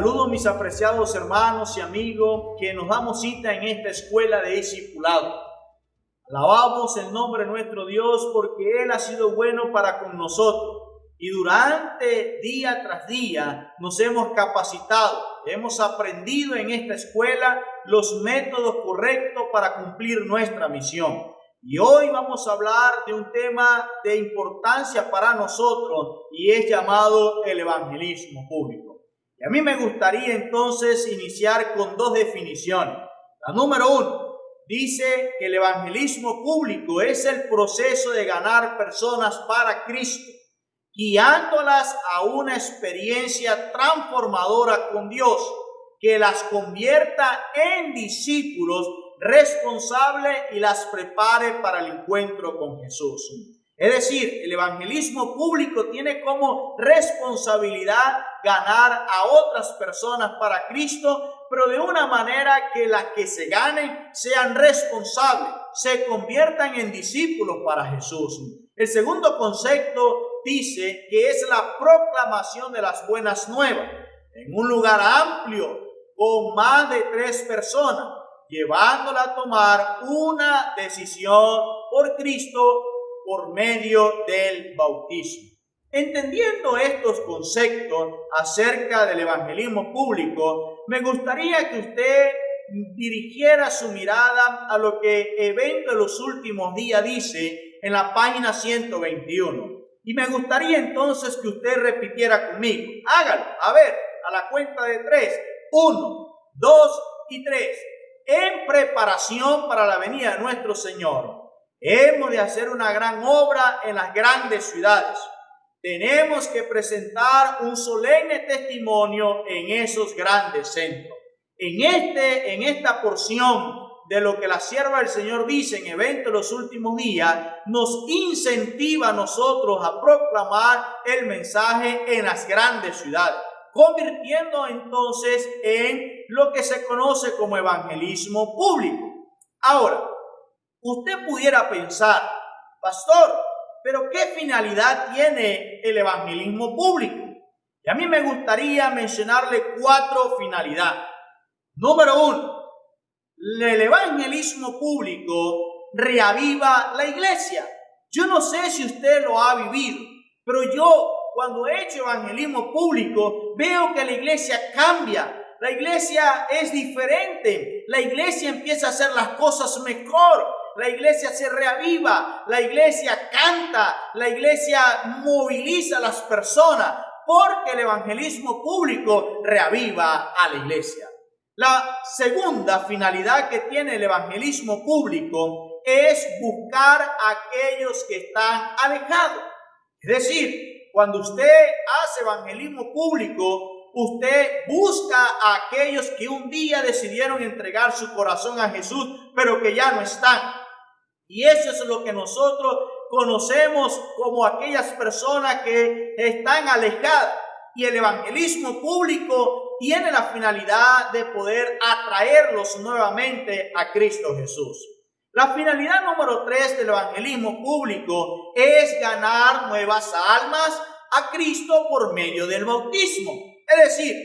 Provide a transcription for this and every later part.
Saludo mis apreciados hermanos y amigos que nos damos cita en esta escuela de discipulado. Alabamos el nombre de nuestro Dios porque Él ha sido bueno para con nosotros y durante día tras día nos hemos capacitado, hemos aprendido en esta escuela los métodos correctos para cumplir nuestra misión. Y hoy vamos a hablar de un tema de importancia para nosotros y es llamado el evangelismo público. Y a mí me gustaría entonces iniciar con dos definiciones. La número uno dice que el evangelismo público es el proceso de ganar personas para Cristo, guiándolas a una experiencia transformadora con Dios que las convierta en discípulos responsable y las prepare para el encuentro con Jesús. Es decir, el evangelismo público tiene como responsabilidad ganar a otras personas para Cristo, pero de una manera que las que se ganen sean responsables, se conviertan en discípulos para Jesús. El segundo concepto dice que es la proclamación de las buenas nuevas en un lugar amplio con más de tres personas llevándola a tomar una decisión por Cristo por medio del bautismo. Entendiendo estos conceptos acerca del evangelismo público, me gustaría que usted dirigiera su mirada a lo que Evento de los Últimos Días dice en la página 121. Y me gustaría entonces que usted repitiera conmigo. Hágalo, a ver, a la cuenta de tres. Uno, dos y tres en preparación para la venida de nuestro Señor. Hemos de hacer una gran obra en las grandes ciudades. Tenemos que presentar un solemne testimonio en esos grandes centros. En, este, en esta porción de lo que la sierva del Señor dice en eventos de los últimos días, nos incentiva a nosotros a proclamar el mensaje en las grandes ciudades convirtiendo entonces en lo que se conoce como evangelismo público. Ahora, usted pudiera pensar, pastor, pero ¿qué finalidad tiene el evangelismo público? Y a mí me gustaría mencionarle cuatro finalidades. Número uno, el evangelismo público reaviva la iglesia. Yo no sé si usted lo ha vivido, pero yo cuando he hecho evangelismo público, veo que la iglesia cambia. La iglesia es diferente. La iglesia empieza a hacer las cosas mejor. La iglesia se reaviva. La iglesia canta. La iglesia moviliza a las personas. Porque el evangelismo público reaviva a la iglesia. La segunda finalidad que tiene el evangelismo público es buscar a aquellos que están alejados. Es decir, cuando usted hace evangelismo público, usted busca a aquellos que un día decidieron entregar su corazón a Jesús, pero que ya no están. Y eso es lo que nosotros conocemos como aquellas personas que están alejadas. Y el evangelismo público tiene la finalidad de poder atraerlos nuevamente a Cristo Jesús. La finalidad número tres del evangelismo público es ganar nuevas almas a Cristo por medio del bautismo. Es decir,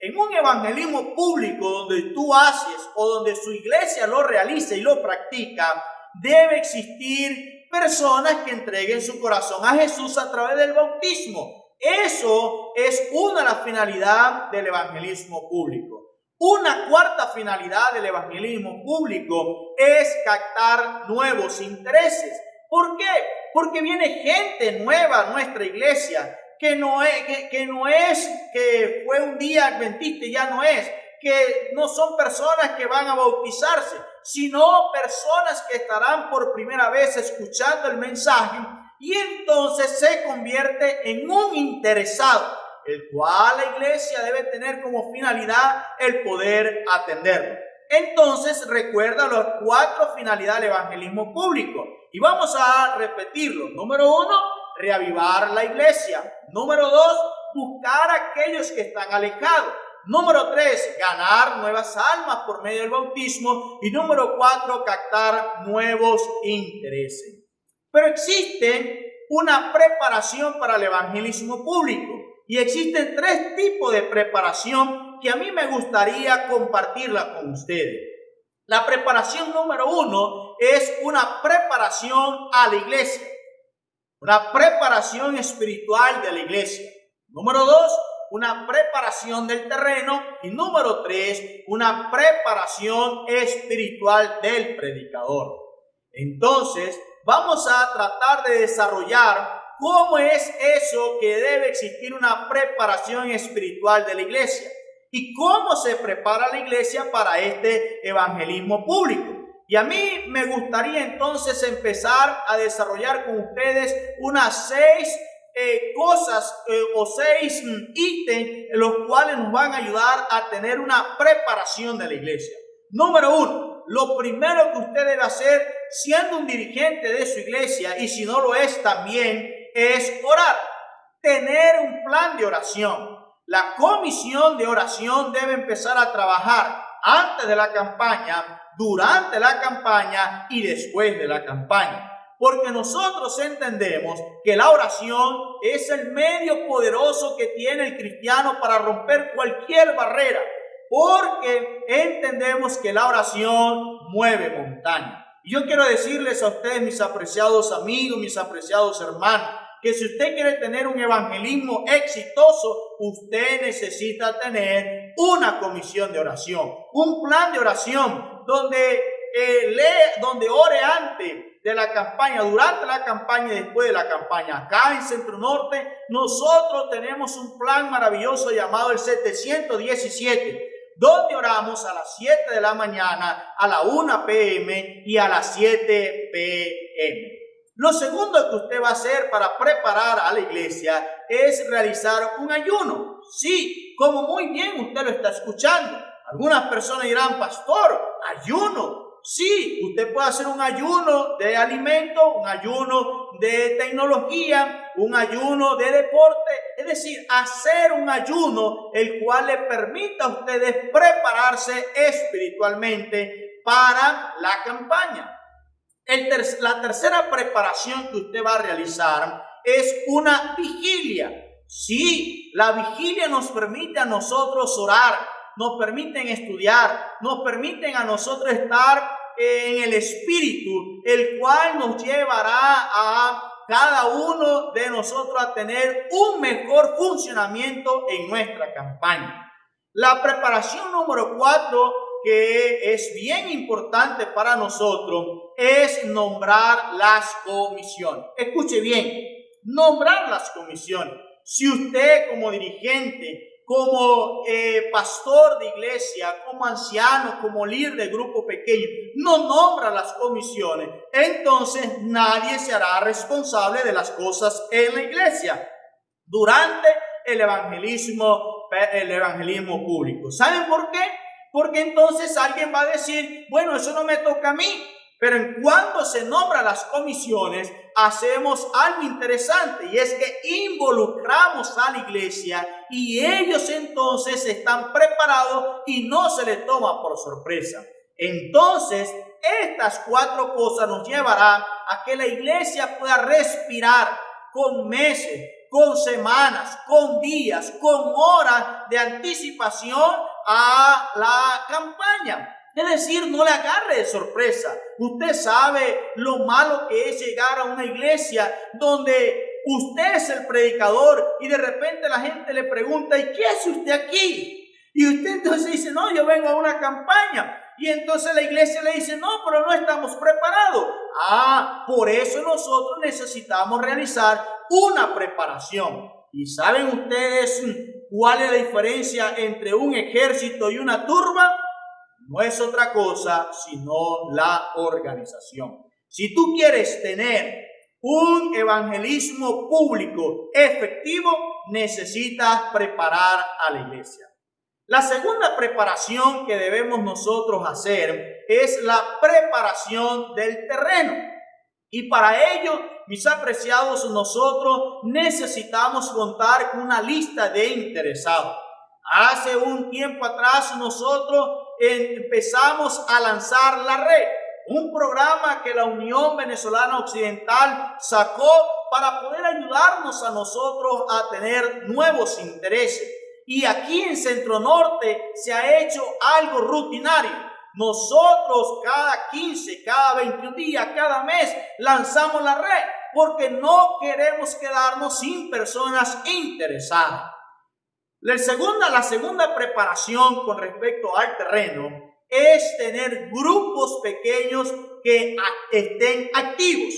en un evangelismo público donde tú haces o donde su iglesia lo realiza y lo practica, debe existir personas que entreguen su corazón a Jesús a través del bautismo. Eso es una de las finalidades del evangelismo público. Una cuarta finalidad del evangelismo público es captar nuevos intereses. ¿Por qué? Porque viene gente nueva a nuestra iglesia, que no es que, no es que fue un día adventista y ya no es, que no son personas que van a bautizarse, sino personas que estarán por primera vez escuchando el mensaje y entonces se convierte en un interesado el cual la iglesia debe tener como finalidad el poder atenderlo. Entonces recuerda las cuatro finalidades del evangelismo público y vamos a repetirlo. Número uno, reavivar la iglesia. Número dos, buscar a aquellos que están alejados. Número tres, ganar nuevas almas por medio del bautismo. Y número cuatro, captar nuevos intereses. Pero existe una preparación para el evangelismo público. Y existen tres tipos de preparación que a mí me gustaría compartirla con ustedes. La preparación número uno es una preparación a la iglesia, una preparación espiritual de la iglesia. Número dos, una preparación del terreno. Y número tres, una preparación espiritual del predicador. Entonces, vamos a tratar de desarrollar cómo es eso que debe existir una preparación espiritual de la iglesia y cómo se prepara la iglesia para este evangelismo público. Y a mí me gustaría entonces empezar a desarrollar con ustedes unas seis eh, cosas eh, o seis mm, ítems los cuales nos van a ayudar a tener una preparación de la iglesia. Número uno, lo primero que usted debe hacer siendo un dirigente de su iglesia y si no lo es también es orar, tener un plan de oración. La comisión de oración debe empezar a trabajar antes de la campaña, durante la campaña y después de la campaña. Porque nosotros entendemos que la oración es el medio poderoso que tiene el cristiano para romper cualquier barrera. Porque entendemos que la oración mueve montaña. Y yo quiero decirles a ustedes, mis apreciados amigos, mis apreciados hermanos, que si usted quiere tener un evangelismo exitoso, usted necesita tener una comisión de oración, un plan de oración donde eh, donde ore antes, de la campaña, durante la campaña y después de la campaña. Acá en Centro Norte nosotros tenemos un plan maravilloso llamado el 717, donde oramos a las 7 de la mañana, a la 1 pm y a las 7 pm. Lo segundo que usted va a hacer para preparar a la iglesia es realizar un ayuno. Sí, como muy bien usted lo está escuchando. Algunas personas dirán, pastor, ayuno. Sí, usted puede hacer un ayuno de alimento, un ayuno de tecnología, un ayuno de deporte, es decir, hacer un ayuno el cual le permita a ustedes prepararse espiritualmente para la campaña. la tercera preparación que usted va a realizar es una vigilia. Sí, la vigilia nos permite a nosotros orar, nos permiten estudiar, nos permiten a nosotros estar en el Espíritu, el cual nos llevará a cada uno de nosotros a tener un mejor funcionamiento en nuestra campaña. La preparación número cuatro, que es bien importante para nosotros, es nombrar las comisiones. Escuche bien, nombrar las comisiones. Si usted como dirigente como eh, pastor de iglesia, como anciano, como líder de grupo pequeño, no nombra las comisiones, entonces nadie se hará responsable de las cosas en la iglesia durante el evangelismo, el evangelismo público. ¿Saben por qué? Porque entonces alguien va a decir, bueno, eso no me toca a mí, pero en cuanto se nombra las comisiones, hacemos algo interesante y es que involucramos a la iglesia y ellos entonces están preparados y no se les toma por sorpresa. Entonces, estas cuatro cosas nos llevarán a que la iglesia pueda respirar con meses, con semanas, con días, con horas de anticipación a la campaña. Es decir, no le agarre de sorpresa. Usted sabe lo malo que es llegar a una iglesia donde usted es el predicador y de repente la gente le pregunta, ¿y qué hace usted aquí? Y usted entonces dice, no, yo vengo a una campaña. Y entonces la iglesia le dice, no, pero no estamos preparados. Ah, por eso nosotros necesitamos realizar una preparación. ¿Y saben ustedes cuál es la diferencia entre un ejército y una turba? No es otra cosa sino la organización. Si tú quieres tener un evangelismo público efectivo, necesitas preparar a la iglesia. La segunda preparación que debemos nosotros hacer es la preparación del terreno. Y para ello, mis apreciados, nosotros necesitamos contar con una lista de interesados. Hace un tiempo atrás nosotros empezamos a lanzar la red, un programa que la Unión Venezolana Occidental sacó para poder ayudarnos a nosotros a tener nuevos intereses. Y aquí en Centro Norte se ha hecho algo rutinario. Nosotros cada 15, cada 21 días, cada mes lanzamos la red porque no queremos quedarnos sin personas interesadas. La segunda, la segunda preparación con respecto al terreno es tener grupos pequeños que estén activos.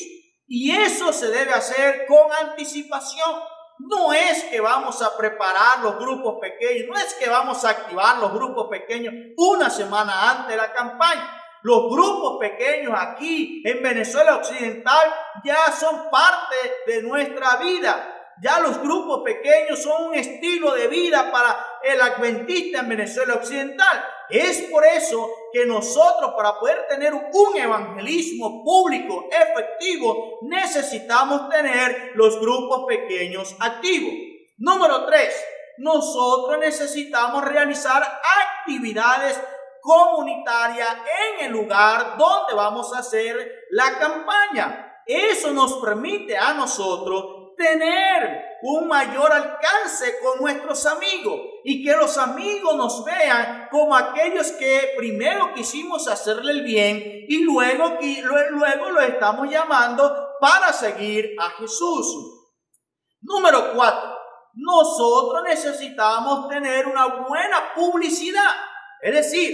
Y eso se debe hacer con anticipación. No es que vamos a preparar los grupos pequeños, no es que vamos a activar los grupos pequeños una semana antes de la campaña. Los grupos pequeños aquí en Venezuela Occidental ya son parte de nuestra vida. Ya los grupos pequeños son un estilo de vida para el adventista en Venezuela Occidental. Es por eso que nosotros para poder tener un evangelismo público efectivo necesitamos tener los grupos pequeños activos. Número tres, nosotros necesitamos realizar actividades comunitarias en el lugar donde vamos a hacer la campaña. Eso nos permite a nosotros tener un mayor alcance con nuestros amigos y que los amigos nos vean como aquellos que primero quisimos hacerle el bien y luego, luego lo estamos llamando para seguir a Jesús. Número cuatro, nosotros necesitamos tener una buena publicidad. Es decir,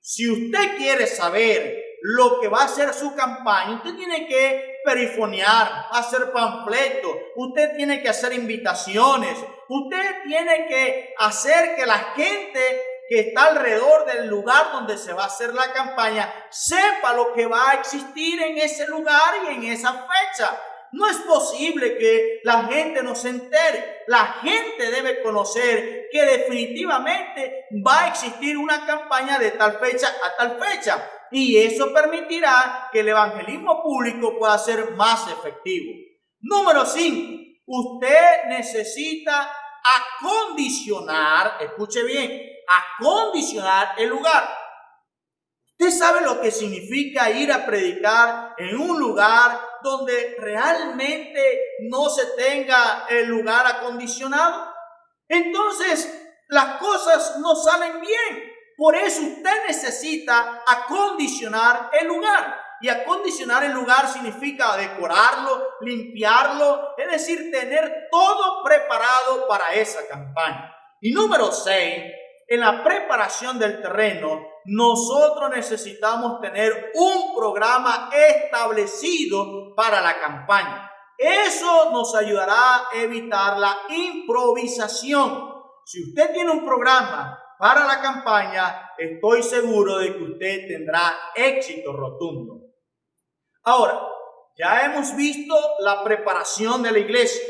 si usted quiere saber lo que va a ser su campaña, usted tiene que perifonear, hacer panfletos, usted tiene que hacer invitaciones, usted tiene que hacer que la gente que está alrededor del lugar donde se va a hacer la campaña sepa lo que va a existir en ese lugar y en esa fecha. No es posible que la gente no se entere. La gente debe conocer que definitivamente va a existir una campaña de tal fecha a tal fecha y eso permitirá que el evangelismo público pueda ser más efectivo. Número 5. Usted necesita acondicionar, escuche bien, acondicionar el lugar. Usted sabe lo que significa ir a predicar en un lugar donde realmente no se tenga el lugar acondicionado. Entonces, las cosas no salen bien. Por eso usted necesita acondicionar el lugar. Y acondicionar el lugar significa decorarlo, limpiarlo, es decir, tener todo preparado para esa campaña. Y número 6, en la preparación del terreno, nosotros necesitamos tener un programa establecido para la campaña. Eso nos ayudará a evitar la improvisación. Si usted tiene un programa para la campaña, estoy seguro de que usted tendrá éxito rotundo. Ahora, ya hemos visto la preparación de la iglesia,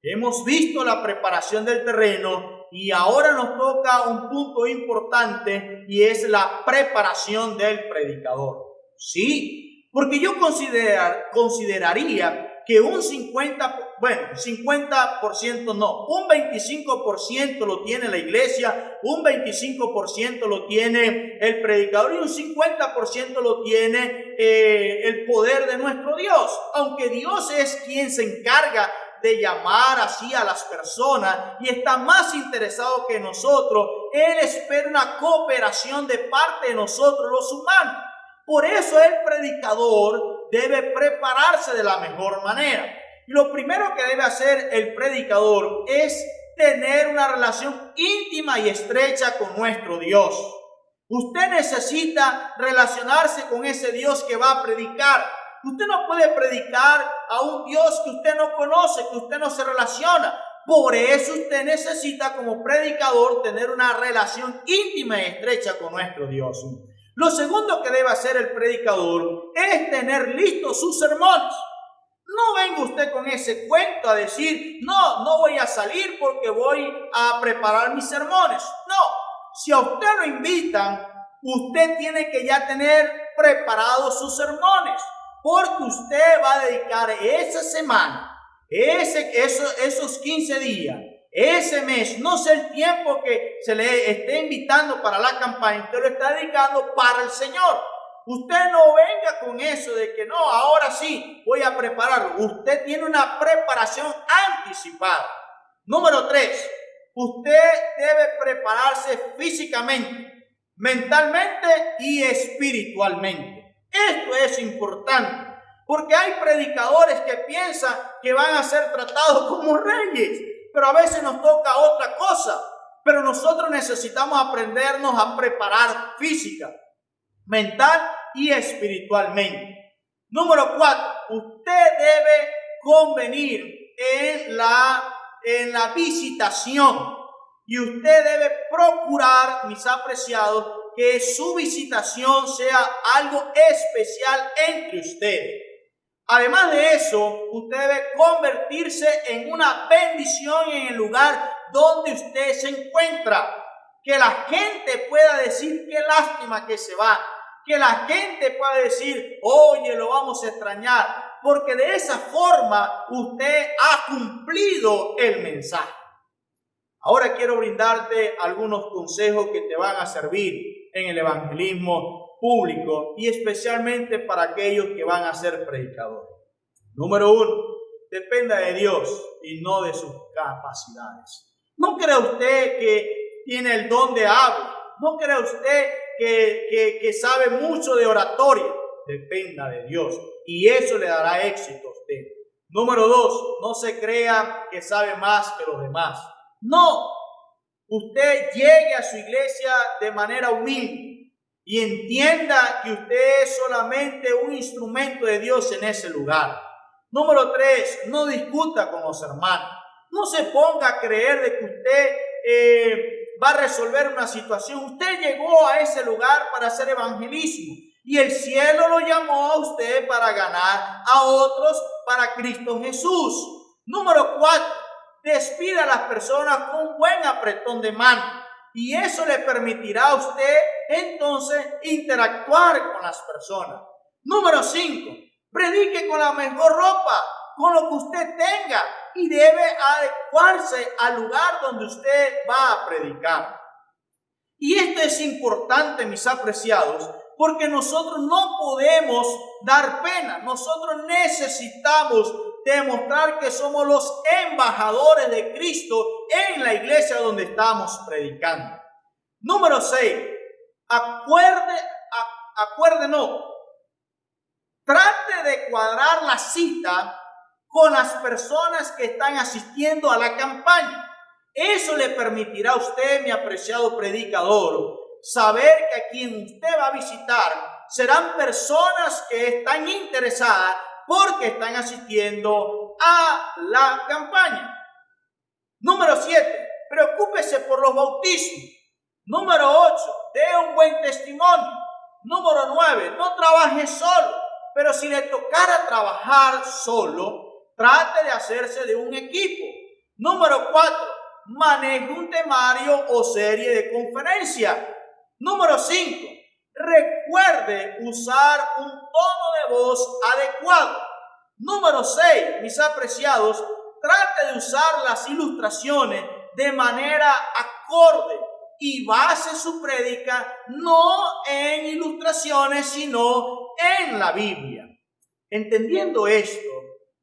hemos visto la preparación del terreno y ahora nos toca un punto importante y es la preparación del predicador. Sí, porque yo considerar, consideraría que un 50, bueno, 50% no, un 25% lo tiene la iglesia, un 25% lo tiene el predicador y un 50% lo tiene eh, el poder de nuestro Dios. Aunque Dios es quien se encarga de llamar así a las personas y está más interesado que nosotros, Él espera una cooperación de parte de nosotros los humanos. Por eso el predicador debe prepararse de la mejor manera. Y lo primero que debe hacer el predicador es tener una relación íntima y estrecha con nuestro Dios. Usted necesita relacionarse con ese Dios que va a predicar. Usted no puede predicar a un Dios que usted no conoce, que usted no se relaciona. Por eso usted necesita como predicador tener una relación íntima y estrecha con nuestro Dios. Lo segundo que debe hacer el predicador es tener listos sus sermones. No venga usted con ese cuento a decir, no, no voy a salir porque voy a preparar mis sermones. No, si a usted lo invitan, usted tiene que ya tener preparados sus sermones, porque usted va a dedicar esa semana, ese, esos, esos 15 días, ese mes, no sé el tiempo que se le esté invitando para la campaña, usted lo está dedicando para el Señor. Usted no venga con eso de que no, ahora sí voy a prepararlo. Usted tiene una preparación anticipada. Número tres, usted debe prepararse físicamente, mentalmente y espiritualmente. Esto es importante, porque hay predicadores que piensan que van a ser tratados como reyes, pero a veces nos toca otra cosa. Pero nosotros necesitamos aprendernos a preparar física, mental y espiritualmente. Número cuatro, usted debe convenir en la, en la visitación y usted debe procurar, mis apreciados, que su visitación sea algo especial entre ustedes. Además de eso, usted debe convertirse en una bendición en el lugar donde usted se encuentra. Que la gente pueda decir qué lástima que se va. Que la gente pueda decir, oye, lo vamos a extrañar. Porque de esa forma usted ha cumplido el mensaje. Ahora quiero brindarte algunos consejos que te van a servir en el evangelismo público y especialmente para aquellos que van a ser predicadores. Número uno, dependa de Dios y no de sus capacidades. No crea usted que tiene el don de habla. No crea usted que, que, sabe mucho de oratoria. Dependa de Dios y eso le dará éxito a usted. Número dos, no se crea que sabe más que los demás. No, usted llegue a su iglesia de manera humilde y entienda que usted es solamente un instrumento de Dios en ese lugar. Número tres, no discuta con los hermanos. No se ponga a creer de que usted eh, va a resolver una situación. Usted llegó a ese lugar para hacer evangelismo y el cielo lo llamó a usted para ganar a otros para Cristo Jesús. Número cuatro, despida a las personas con un buen apretón de mano y eso le permitirá a usted entonces interactuar con las personas. Número cinco, Predique con la mejor ropa, con lo que usted tenga y debe adecuarse al lugar donde usted va a predicar. Y esto es importante, mis apreciados, porque nosotros no podemos dar pena. Nosotros necesitamos demostrar que somos los embajadores de Cristo en la iglesia donde estamos predicando. Número 6. Acuerde, acuérdenos Trate de cuadrar la cita con las personas que están asistiendo a la campaña. Eso le permitirá a usted, mi apreciado predicador, saber que a quien usted va a visitar serán personas que están interesadas porque están asistiendo a la campaña. Número 7. Preocúpese por los bautismos. Número 8. Dé un buen testimonio. Número 9. No trabaje solo. Pero si le tocara trabajar solo, trate de hacerse de un equipo. Número cuatro, maneje un temario o serie de conferencia. Número cinco, recuerde usar un tono de voz adecuado. Número seis, mis apreciados, trate de usar las ilustraciones de manera acorde y base su prédica no en ilustraciones, sino en la Biblia. Entendiendo esto,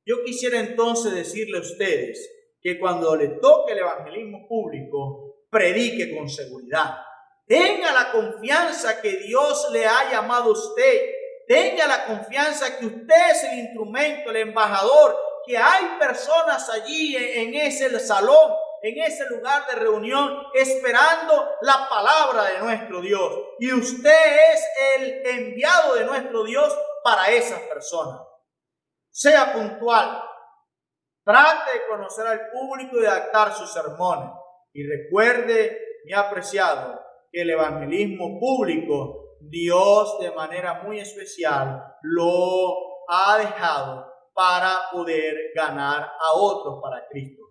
yo quisiera entonces decirle a ustedes que cuando le toque el evangelismo público, predique con seguridad. Tenga la confianza que Dios le ha llamado a usted. Tenga la confianza que usted es el instrumento, el embajador, que hay personas allí en ese salón en ese lugar de reunión esperando la palabra de nuestro Dios. Y usted es el enviado de nuestro Dios para esas personas. Sea puntual. Trate de conocer al público y de adaptar sus sermones. Y recuerde, mi apreciado, que el evangelismo público, Dios de manera muy especial lo ha dejado para poder ganar a otros para Cristo.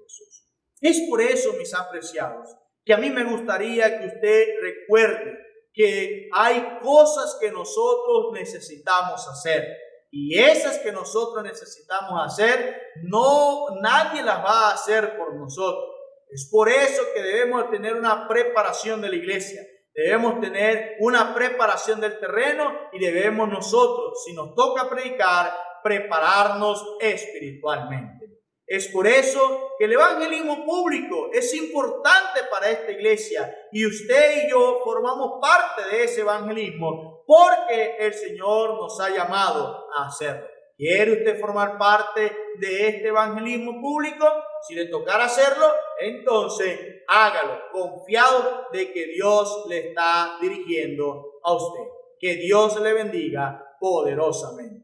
Es por eso, mis apreciados, que a mí me gustaría que usted recuerde que hay cosas que nosotros necesitamos hacer. Y esas que nosotros necesitamos hacer, no nadie las va a hacer por nosotros. Es por eso que debemos tener una preparación de la iglesia. Debemos tener una preparación del terreno y debemos nosotros, si nos toca predicar, prepararnos espiritualmente. Es por eso que el evangelismo público es importante para esta iglesia y usted y yo formamos parte de ese evangelismo porque el Señor nos ha llamado a hacerlo. ¿Quiere usted formar parte de este evangelismo público? Si le tocara hacerlo, entonces hágalo, confiado de que Dios le está dirigiendo a usted. Que Dios le bendiga poderosamente.